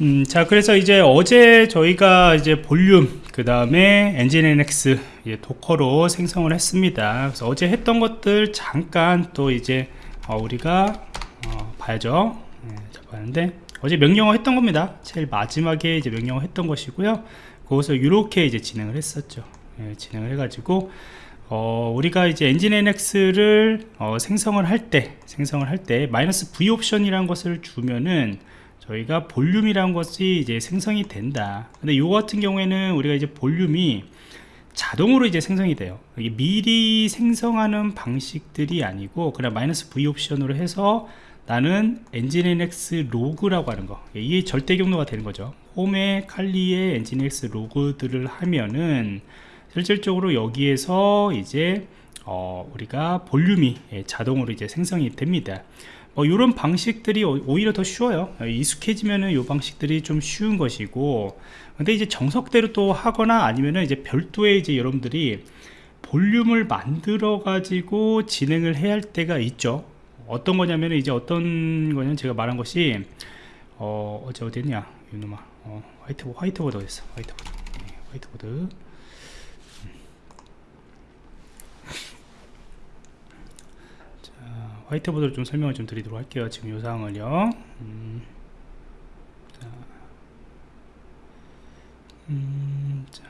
음, 자 그래서 이제 어제 저희가 이제 볼륨 그 다음에 엔진NX 도커로 생성을 했습니다. 그래서 어제 했던 것들 잠깐 또 이제 어, 우리가 어, 봐야죠. 네, 봤는데 어제 명령어 했던 겁니다. 제일 마지막에 이제 명령어 했던 것이고요. 그것을 이렇게 이제 진행을 했었죠. 네, 진행을 해가지고 어, 우리가 이제 엔진NX를 어, 생성을 할 때 생성을 할 때 마이너스 V 옵션이라는 것을 주면은 저희가 볼륨이라는 것이 이제 생성이 된다. 근데 요 같은 경우에는 우리가 이제 볼륨이 자동으로 이제 생성이 돼요. 미리 생성하는 방식들이 아니고 그냥 마이너스 V 옵션으로 해서 나는 nginx 로그라고 하는 거. 이게 절대 경로가 되는 거죠. 홈에 칼리에 nginx 로그들을 하면은 실질적으로 여기에서 이제 어, 우리가 볼륨이 예, 자동으로 이제 생성이 됩니다 뭐 이런 방식들이 오히려 더 쉬워요. 익숙해지면은 이 방식들이 좀 쉬운 것이고. 근데 이제 정석대로 또 하거나 아니면은 이제 별도의 이제 여러분들이 볼륨을 만들어 가지고 진행을 해야 할 때가 있죠. 어떤 거냐면 이제 어떤 거냐면 제가 말한 것이 어 어제 어디냐? 이놈아. 어, 화이트 화이트보드 어딨어? 화이트보드. 네, 화이트보드 화이트보드를 좀 설명을 좀 드리도록 할게요 지금 이 상황을요. 음, 자, 음, 자.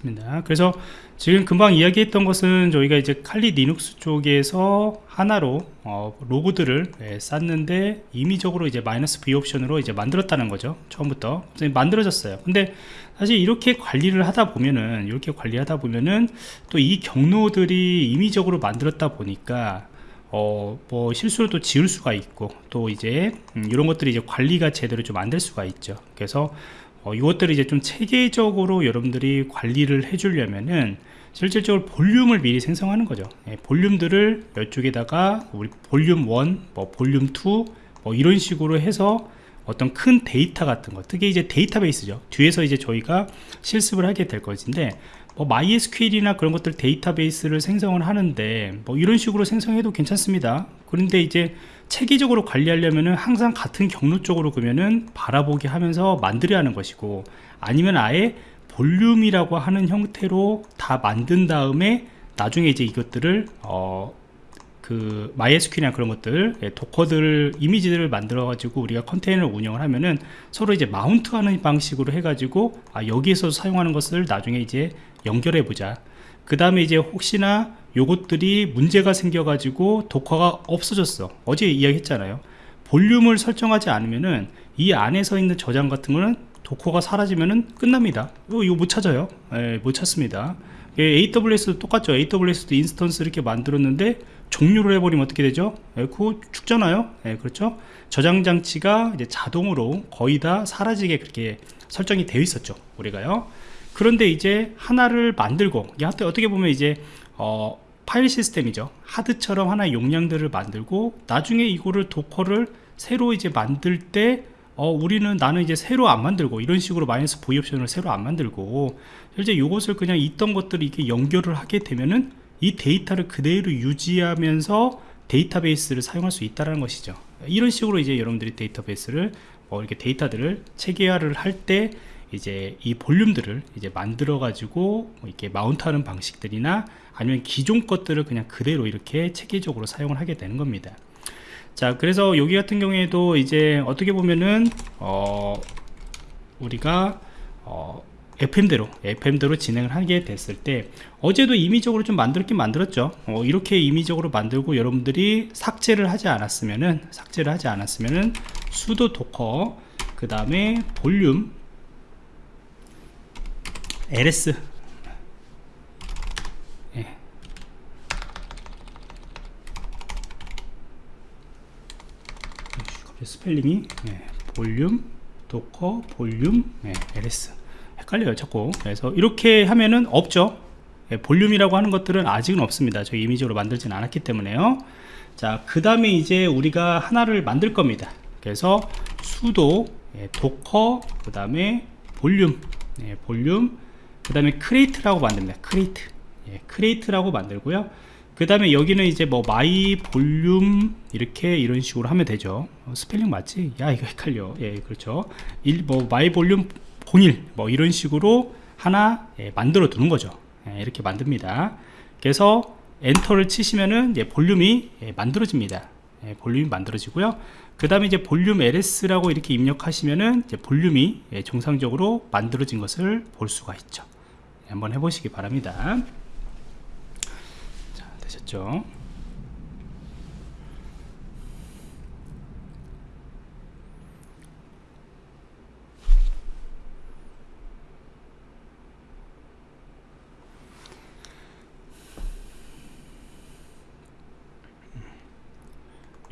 습니다. 그래서 지금 금방 이야기했던 것은 저희가 이제 칼리 리눅스 쪽에서 하나로 어, 로고들을 예, 쌌는데 임의적으로 이제 마이너스 V 옵션으로 이제 만들었다는 거죠 처음부터. 만들어졌어요. 근데 사실 이렇게 관리를 하다 보면은 이렇게 관리하다 보면은 또 이 경로들이 임의적으로 만들었다 보니까 어, 뭐 실수를 또 지울 수가 있고 또 이제 음, 이런 것들이 이제 관리가 제대로 좀 안 될 수가 있죠. 그래서 어, 이것들을 이제 좀 체계적으로 여러분들이 관리를 해주려면은 실질적으로 볼륨을 미리 생성하는 거죠. 예, 볼륨들을 이쪽에다가 우리 볼륨 1, 뭐 볼륨 2, 뭐 이런 식으로 해서 어떤 큰 데이터 같은 거 특히 이제 데이터베이스죠. 뒤에서 이제 저희가 실습을 하게 될 것인데 뭐 MySQL이나 그런 것들 데이터베이스를 생성을 하는데 뭐 이런 식으로 생성해도 괜찮습니다. 그런데 이제 체계적으로 관리하려면은 항상 같은 경로 쪽으로 그러면은 바라보게 하면서 만들어야 하는 것이고 아니면 아예 볼륨이라고 하는 형태로 다 만든 다음에 나중에 이제 이것들을 어, 그 MySQL이나 그런 것들 예, 도커들 이미지들을 만들어 가지고 우리가 컨테이너를 운영을 하면은 서로 이제 마운트하는 방식으로 해 가지고 아 여기에서 사용하는 것을 나중에 이제 연결해 보자. 그 다음에 이제 혹시나 요것들이 문제가 생겨 가지고 도커가 없어졌어. 어제 이야기했잖아요. 볼륨을 설정하지 않으면은 이 안에서 있는 저장 같은 거는 도커가 사라지면은 끝납니다. 이거, 이거 못 찾아요. 예, 못 찾습니다. 예, AWS도 똑같죠. AWS도 instance 이렇게 만들었는데 종료를 해버리면 어떻게 되죠? 예, 그거 죽잖아요. 예, 그렇죠? 저장 장치가 이제 자동으로 거의 다 사라지게 그렇게 설정이 되어 있었죠. 우리가요 그런데 이제 하나를 만들고 어떻게 보면 이제 어, 파일 시스템이죠. 하드처럼 하나의 용량들을 만들고 나중에 이거를 Docker를 새로 이제 만들 때 어, 우리는 나는 이제 새로 안 만들고 이런 식으로 마이너스 V 옵션을 새로 안 만들고 실제 이것을 그냥 있던 것들을 이렇게 연결을 하게 되면은 이 데이터를 그대로 유지하면서 데이터베이스를 사용할 수 있다는 것이죠. 이런 식으로 이제 여러분들이 데이터베이스를 뭐 이렇게 데이터들을 체계화를 할때 이제 이 볼륨들을 이제 만들어 가지고 뭐 이렇게 마운트하는 방식들이나 아니면 기존 것들을 그냥 그대로 이렇게 체계적으로 사용을 하게 되는 겁니다. 자 그래서 여기 같은 경우에도 이제 어떻게 보면은 어 우리가 어 FM대로 FM대로 진행을 하게 됐을 때 어제도 임의적으로 좀 만들었긴 만들었죠. 어, 이렇게 임의적으로 만들고 여러분들이 삭제를 하지 않았으면은 삭제를 하지 않았으면은 수도 도커 그 다음에 볼륨 ls 예. 스펠링이 예. 볼륨 Docker 볼륨 예. ls 헷갈려요 자꾸 그래서 이렇게 하면은 없죠 예. 볼륨이라고 하는 것들은 아직은 없습니다 저 이미지로 만들진 않았기 때문에요 자그 다음에 이제 우리가 하나를 만들 겁니다 그래서 sudo 예. Docker 그 다음에 볼륨 볼륨 그 다음에 create라고 만듭니다. create 예, create라고 만들고요. 그 다음에 여기는 이제 뭐 my volume 이렇게 이런 식으로 하면 되죠. 어, 스펠링 맞지? 야 이거 헷갈려. 예 그렇죠. 일, 뭐 my volume 01뭐 이런 식으로 하나 예, 만들어 두는 거죠. 예, 이렇게 만듭니다. 그래서 엔터를 치시면은 볼륨이 예, 만들어집니다. 예, 볼륨이 만들어지고요. 그 다음에 이제 볼륨 LS라고 이렇게 입력하시면은 이제 볼륨이 예, 정상적으로 만들어진 것을 볼 수가 있죠. 예, 한번 해보시기 바랍니다. 자 되셨죠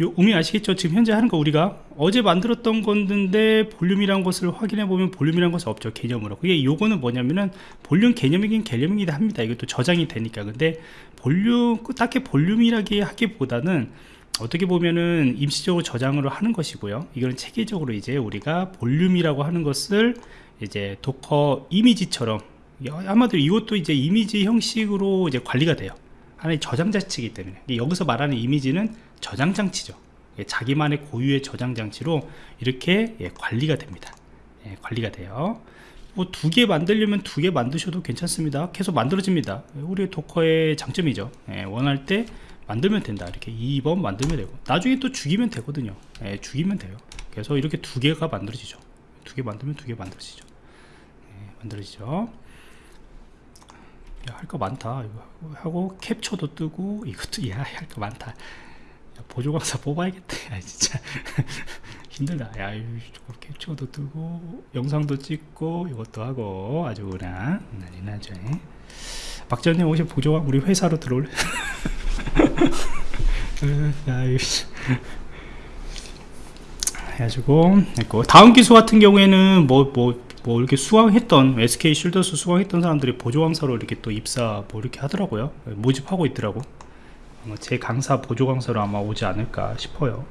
요 의미 아시겠죠? 지금 현재 하는 거 우리가 어제 만들었던 건데 볼륨이란 것을 확인해 보면 볼륨이란 것은 없죠 개념으로. 그게 요거는 뭐냐면은 볼륨 개념이긴 개념이긴 합니다. 이것도 저장이 되니까. 근데 볼륨 딱히 볼륨이라기 하기보다는 어떻게 보면은 임시적으로 저장을 하는 것이고요. 이거는 체계적으로 이제 우리가 볼륨이라고 하는 것을 이제 Docker 이미지처럼 아마도 이것도 이제 이미지 형식으로 이제 관리가 돼요. 하나의 저장 자체이기 때문에. 여기서 말하는 이미지는 저장 장치죠. 예, 자기만의 고유의 저장 장치로 이렇게 예, 관리가 됩니다. 예, 관리가 돼요. 뭐 두 개 만들려면 두 개 만드셔도 괜찮습니다. 계속 만들어집니다. 우리 도커의 장점이죠. 원할 때 만들면 된다. 이렇게 2번 만들면 되고 나중에 또 죽이면 되거든요. 죽이면 돼요. 그래서 이렇게 두 개가 만들어지죠. 두 개 만들면 두 개 만들어지죠. 만들어지죠. 할 거 많다. 이거 하고 캡처도 뜨고 이것도 야 할 거 많다. 야, 보조광사 뽑아야겠다. 야 진짜. 힘들다. 야 이거 캡처도 뜨고 영상도 찍고 이것도 하고 아주 그냥 난리 나죠. 박전님 혹시 보조광 우리 회사로 들어올래? 야, 해가지고 있고 다음 기수 같은 경우에는 뭐 뭐, 뭐 이렇게 수강했던 SK 쉴더스 수강했던 사람들이 보조강사로 이렇게 또 입사 뭐 이렇게 하더라고요. 모집하고 있더라고 제 강사 보조 강사로 아마 오지 않을까 싶어요.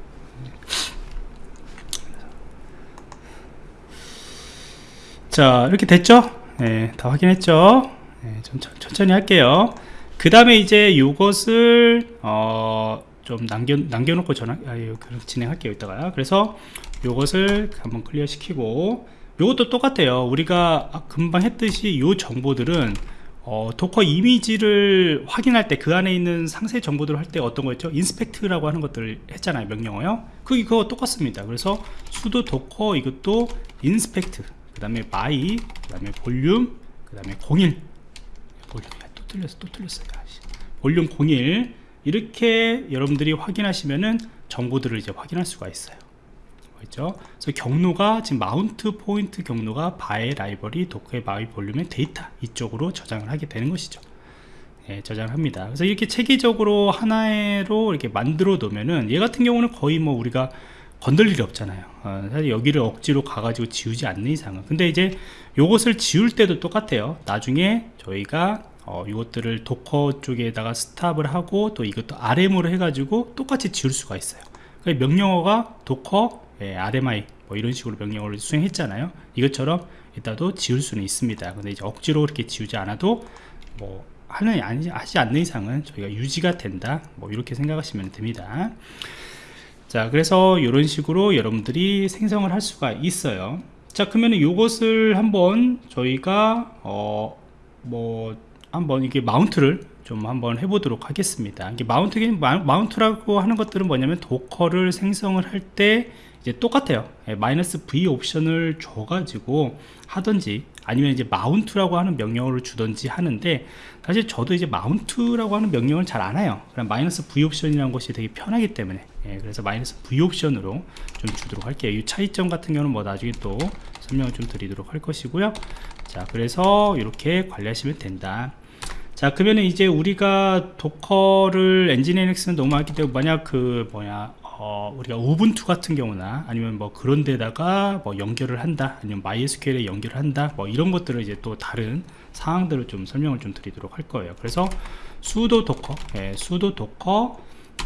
자 이렇게 됐죠? 네, 다 확인했죠? 네, 천천히 할게요. 그 다음에 이제 이것을 어, 좀 남겨, 남겨놓고 전화, 아, 진행할게요 이따가. 그래서 이것을 한번 클리어 시키고 이것도 똑같아요. 우리가 금방 했듯이 이 정보들은 어, Docker 이미지를 확인할 때 그 안에 있는 상세 정보들을 할 때 어떤 거였죠? inspect라고 하는 것들을 했잖아요 명령어요. 그 이거 똑같습니다. 그래서 sudo Docker 이것도 inspect 그 다음에 my 그 다음에 볼륨 그 다음에 01 볼륨 또 틀렸어 또 틀렸어 요 볼륨 01 이렇게 여러분들이 확인하시면은 정보들을 이제 확인할 수가 있어요 있죠? 그래서 경로가 지금 mount point 경로가 바의 라이벌이 도커의 마이 볼륨의 데이터 이쪽으로 저장을 하게 되는 것이죠. 예, 저장을 합니다. 그래서 이렇게 체계적으로 하나로 이렇게 만들어 놓으면은 얘 같은 경우는 거의 뭐 우리가 건들 일이 없잖아요. 어, 사실 여기를 억지로 가가지고 지우지 않는 이상은. 근데 이제 요것을 지울 때도 똑같아요. 나중에 저희가 어, 이것들을 Docker 쪽에다가 stop을 하고 또 이것도 RM으로 해가지고 똑같이 지울 수가 있어요. 명령어가 Docker 예, RMI 뭐 이런 식으로 명령어를 수행했잖아요. 이것처럼 이따도 지울 수는 있습니다. 근데 이제 억지로 이렇게 지우지 않아도 뭐 하는 아니 하지 않는 이상은 저희가 유지가 된다. 뭐 이렇게 생각하시면 됩니다. 자 그래서 이런 식으로 여러분들이 생성을 할 수가 있어요. 자 그러면 이것을 한번 저희가 어 뭐 한번 이게 마운트를 좀 한번 해보도록 하겠습니다. 이게 마운트 마운트라고 하는 것들은 뭐냐면 도커를 생성을 할 때 이제 똑같아요. 예, 마이너스 V 옵션을 줘가지고 하든지 아니면 이제 마운트라고 하는 명령어를 주든지 하는데 사실 저도 이제 마운트라고 하는 명령을 잘 안 해요. 그냥 마이너스 V 옵션이라는 것이 되게 편하기 때문에. 예, 그래서 마이너스 V 옵션으로 좀 주도록 할게요. 이 차이점 같은 경우는 뭐 나중에 또 설명을 좀 드리도록 할 것이고요. 자 그래서 이렇게 관리하시면 된다. 자 그러면 이제 우리가 도커를 엔진NX는 너무 하기 때문에 만약 그 뭐냐 어, 우리가 우분투 같은 경우나 아니면 뭐 그런 데다가 뭐 연결을 한다 아니면 MySQL에 연결을 한다 뭐 이런 것들을 이제 또 다른 상황들을 좀 설명을 좀 드리도록 할 거예요. 그래서 sudo Docker 예, sudo Docker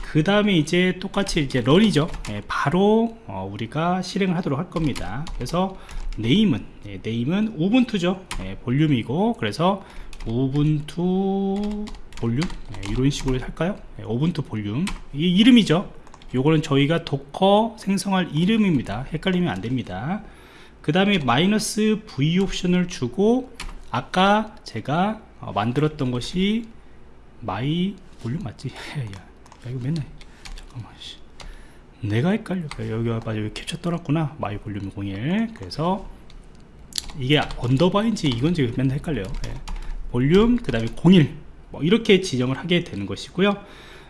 그 다음에 이제 똑같이 이제 run이죠. 예, 바로 어, 우리가 실행을 하도록 할 겁니다. 그래서 name은 예, name은 Ubuntu죠. 예, 볼륨이고 그래서 Ubuntu 볼륨 네, 이런 식으로 할까요? 네, Ubuntu 볼륨. 이 이름이죠 요거는 저희가 Docker 생성할 이름입니다. 헷갈리면 안됩니다. 그 다음에 마이너스 V 옵션을 주고 아까 제가 어, 만들었던 것이 my volume 맞지? 야, 야 이거 맨날 잠깐만 씨. 내가 헷갈려. 여기 와봐. 여기 캡처 떠놨구나. my volume 01 그래서 이게 underbar인지 이건지 맨날 헷갈려요. 예. 볼륨 그 다음에 01 뭐 이렇게 지정을 하게 되는 것이고요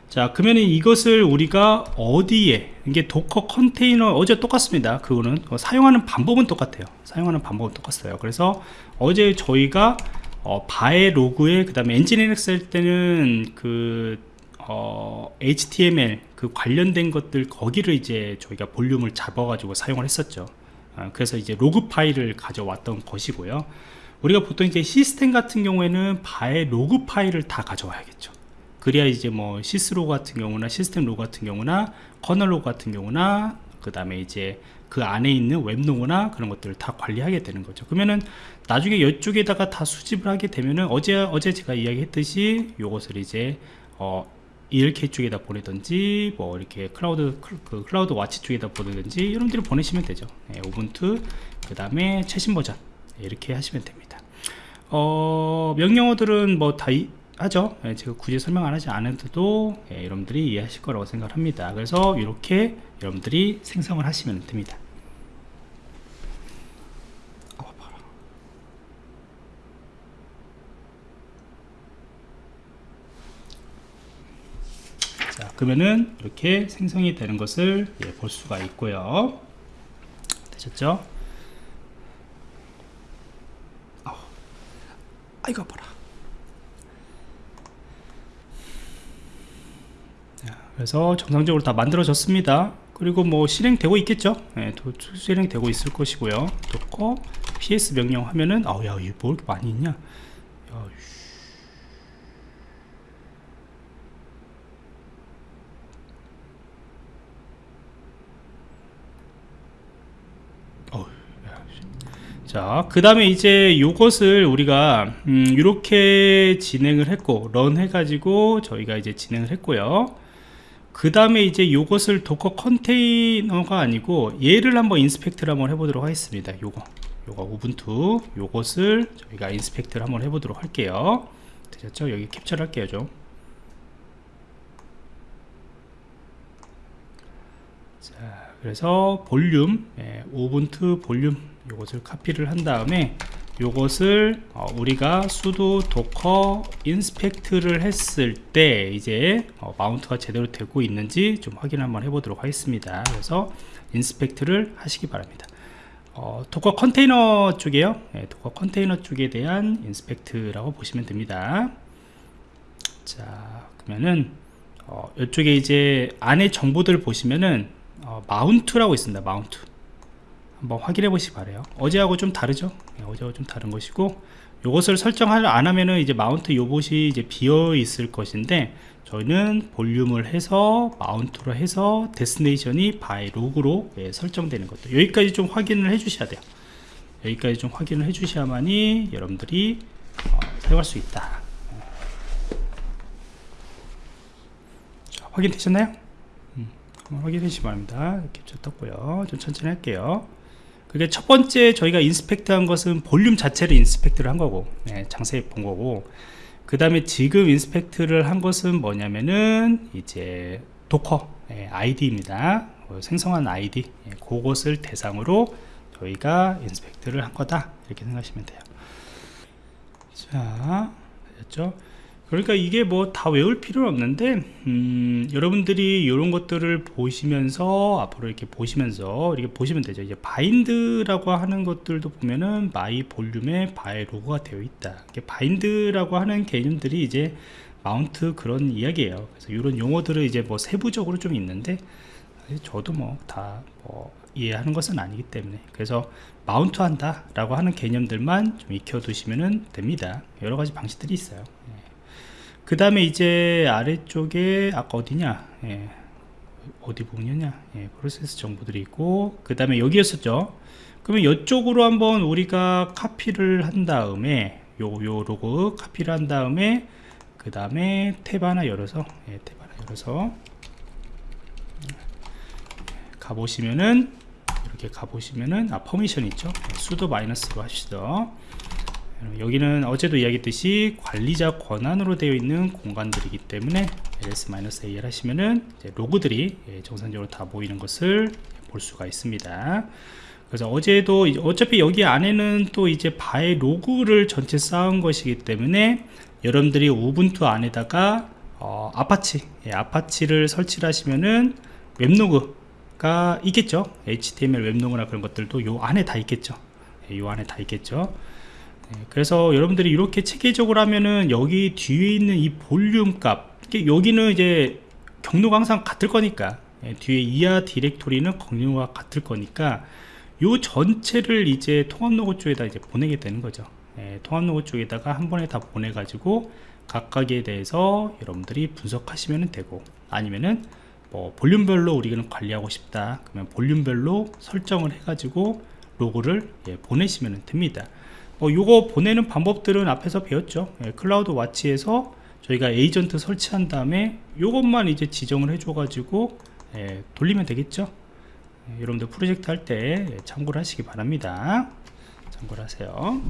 자 그러면 이것을 우리가 어디에 이게 Docker 컨테이너 어제 똑같습니다. 그거는 어, 사용하는 방법은 똑같아요. 사용하는 방법은 똑같아요. 그래서 어제 저희가 어, var의 로그에 그 다음에 엔지니어링 할 때는 그 어, HTML 그 관련된 것들 거기를 이제 저희가 볼륨을 잡아 가지고 사용을 했었죠. 어, 그래서 이제 로그 파일을 가져왔던 것이고요. 우리가 보통 이제 시스템 같은 경우에는 var의 로그 파일을 다 가져와야겠죠 그래야 이제 뭐 syslog 같은 경우나 시스템 로그 같은 경우나 kernel 로그 같은 경우나 그 다음에 이제 그 안에 있는 웹로그나 그런 것들을 다 관리하게 되는 거죠. 그러면은 나중에 이쪽에다가 다 수집을 하게 되면은 어제 어제 제가 이야기했듯이 요것을 이제 어 ELK 쪽에다 보내든지 뭐 이렇게 클라우드 그 CloudWatch 쪽에다 보내든지 여러분들이 보내시면 되죠. 네, Ubuntu 그 다음에 최신 버전 이렇게 하시면 됩니다. 어, 명령어들은 뭐 다 하죠. 예, 제가 굳이 설명 안 하지 않아도 예, 여러분들이 이해하실 거라고 생각합니다. 그래서 이렇게 여러분들이 생성을 하시면 됩니다. 자 그러면은 이렇게 생성이 되는 것을 예, 볼 수가 있고요. 되셨죠? 아이고 봐라 그래서 정상적으로 다 만들어졌습니다. 그리고 뭐 실행되고 있겠죠? 네, 실행되고 있을 것이고요. 도커 ps 명령 하면은 아우 야 이거 뭐 많이 있냐? 야, 자, 그 다음에 이제 요것을 우리가, 음, 이렇게 진행을 했고, run 해가지고 저희가 이제 진행을 했고요. 그 다음에 이제 요것을 Docker 컨테이너가 아니고, 얘를 한번 inspect를 한번 해보도록 하겠습니다. 요거. 요거 Ubuntu. 요것을 저희가 inspect를 한번 해보도록 할게요. 되셨죠? 여기 캡처를 할게요, 좀. 자, 그래서 볼륨, 예, Ubuntu 볼륨 요것을 카피를 한 다음에 요것을 어, 우리가 sudo docker inspect를 했을 때 이제 어, 마운트가 제대로 되고 있는지 좀 확인 한번 해보도록 하겠습니다. 그래서 inspect를 하시기 바랍니다. 어, Docker 컨테이너 쪽에요? 네, Docker 컨테이너 쪽에 대한 inspect라고 보시면 됩니다. 자 그러면은 어, 이쪽에 이제 안에 정보들 보시면은 어, mount라고 있습니다 mount 한번 확인해 보시기 바래요. 어제하고 좀 다르죠? 네, 어제하고 좀 다른 것이고 이것을 설정을 안 하면은 이제 mount 요 부분이 이제 비어 있을 것인데 저희는 볼륨을 해서 mount로 해서 destination이 var log로 예, 설정되는 것도 여기까지 좀 확인을 해 주셔야 돼요. 여기까지 좀 확인을 해 주셔야만이 여러분들이 어, 사용할 수 있다. 자, 확인되셨나요? 음, 한번 확인해 주시기 바랍니다. 이렇게 떴고요. 좀 천천히 할게요 그게 첫 번째 저희가 inspect 한 것은 볼륨 자체를 inspect를 한 거고 네, 자세히 본 거고. 그 다음에 지금 inspect를 한 것은 뭐냐면은 이제 Docker 네, 아이디입니다. 어, 생성한 아이디 네, 그것을 대상으로 저희가 inspect를 한 거다. 이렇게 생각하시면 돼요. 자 됐죠 그러니까 이게 뭐 다 외울 필요는 없는데 음, 여러분들이 이런 것들을 보시면서 앞으로 이렇게 보시면서 이렇게 보시면 되죠. 이제 bind라고 하는 것들도 보면은 my volume에 var log가 되어 있다. 이게 bind라고 하는 개념들이 이제 mount 그런 이야기예요. 그래서 이런 용어들은 이제 뭐 세부적으로 좀 있는데 저도 뭐다 뭐 이해하는 것은 아니기 때문에 그래서 마운트 한다 라고 하는 개념들만 좀 익혀 두시면 됩니다. 여러 가지 방식들이 있어요 그 다음에 이제 아래쪽에 아까 어디냐? 예, 어디 부분이었냐? 예, 프로세스 정보들이 있고 그 다음에 여기였었죠. 그러면 이쪽으로 한번 우리가 카피를 한 다음에 요, 요 로고 카피를 한 다음에 그 다음에 탭 하나 열어서 예, 탭 하나 열어서 가보시면은 이렇게 가보시면은 아 permission 있죠? sudo 마이너스로 합시다 여기는 어제도 이야기했듯이 관리자 권한으로 되어 있는 공간들이기 때문에 ls -al 하시면은 로그들이 예, 정상적으로 다 모이는 것을 볼 수가 있습니다. 그래서 어제도 어차피 여기 안에는 또 이제 var log를 전체 쌓은 것이기 때문에 여러분들이 Ubuntu 안에다가 어, 아파치 예, Apache를 설치를 하시면은 web log가 있겠죠? HTML web log나 그런 것들도 요 안에 다 있겠죠? 예, 요 안에 다 있겠죠? 예, 그래서 여러분들이 이렇게 체계적으로 하면은 여기 뒤에 있는 이 볼륨 값 여기는 이제 경로가 항상 같을 거니까 예, 뒤에 이하 디렉토리는 경로가 같을 거니까 요 전체를 이제 통합 로그 쪽에다 이제 보내게 되는 거죠. 예, 통합 로그 쪽에다가 한 번에 다 보내 가지고 각각에 대해서 여러분들이 분석하시면 되고 아니면은 뭐 볼륨별로 우리는 관리하고 싶다 그러면 볼륨별로 설정을 해 가지고 로그를 예, 보내시면 됩니다 뭐 요거 보내는 방법들은 앞에서 배웠죠. 예, CloudWatch에서 저희가 에이전트 설치한 다음에 요것만 이제 지정을 해줘 가지고 예, 돌리면 되겠죠? 예, 여러분들 프로젝트 할 때 참고를 하시기 바랍니다. 참고를 하세요